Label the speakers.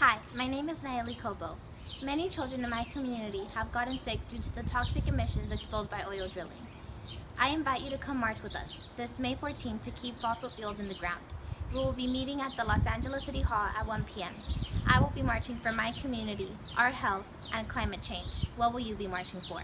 Speaker 1: Hi, my name is Nalleli Cobo. Many children in my community have gotten sick due to the toxic emissions exposed by oil drilling. I invite you to come march with us this May 14th to keep fossil fuels in the ground. We will be meeting at the Los Angeles City Hall at 1 p.m. I will be marching for my community, our health, and climate change. What will you be marching for?